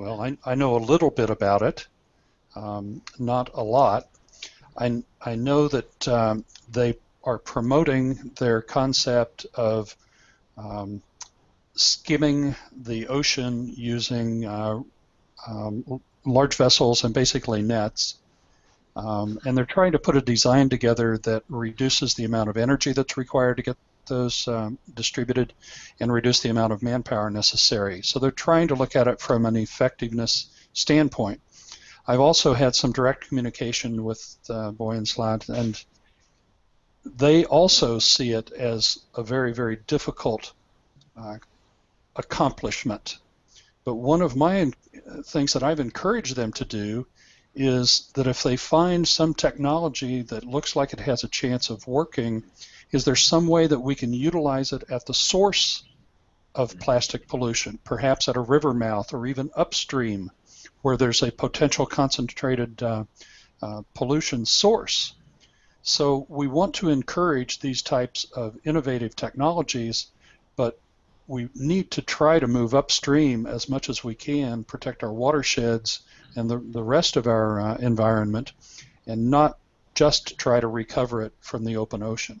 Well, I, I know a little bit about it, um, not a lot. I, I know that um, they are promoting their concept of um, skimming the ocean using uh, um, large vessels and basically nets. Um, and they're trying to put a design together that reduces the amount of energy that's required to get those um, distributed and reduce the amount of manpower necessary. So they're trying to look at it from an effectiveness standpoint. I've also had some direct communication with uh, Boyan and they also see it as a very, very difficult uh, accomplishment. But one of my things that I've encouraged them to do is that if they find some technology that looks like it has a chance of working, is there some way that we can utilize it at the source of plastic pollution, perhaps at a river mouth or even upstream where there's a potential concentrated uh, uh, pollution source. So we want to encourage these types of innovative technologies, but we need to try to move upstream as much as we can, protect our watersheds and the, the rest of our uh, environment, and not just try to recover it from the open ocean.